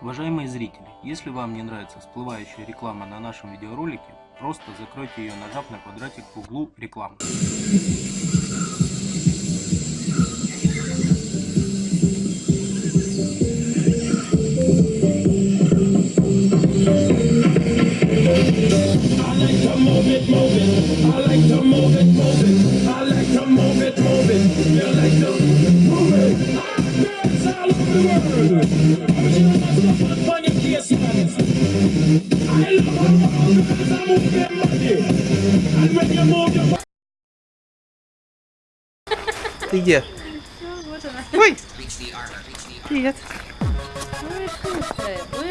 Уважаемые зрители, если вам не нравится всплывающая реклама на нашем видеоролике, просто закройте ее, нажав на квадратик в углу рекламы. Ты где? Вот она. Ой! Привет. Ой, слушай, ой,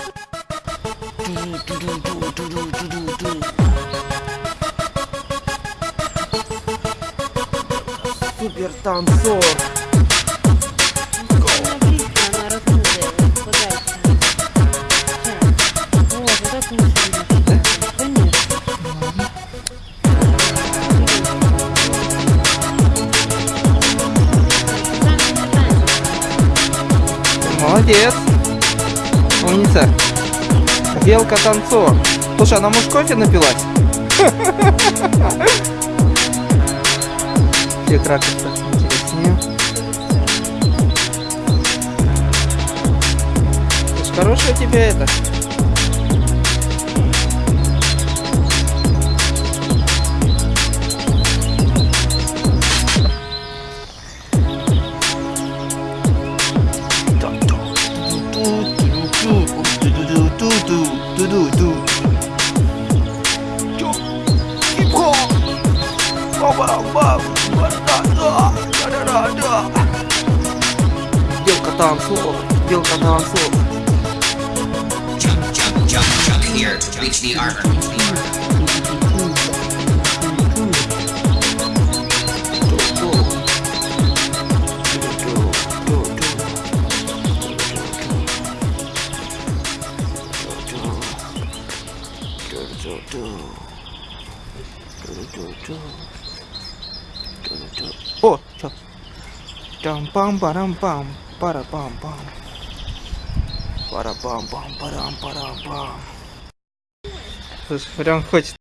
Супер танцор. Молодец. Умница. Белка танцор. Слушай, она может кофе напилась? Где ракурс интереснее. Слушай, Хорошая у это. Белка танцор, белка танцор. Jump, jump, jump, jump here to reach the armor. О, чё? Там пам парам пам пара пам пам пара пам пам парам парам пам прям хочет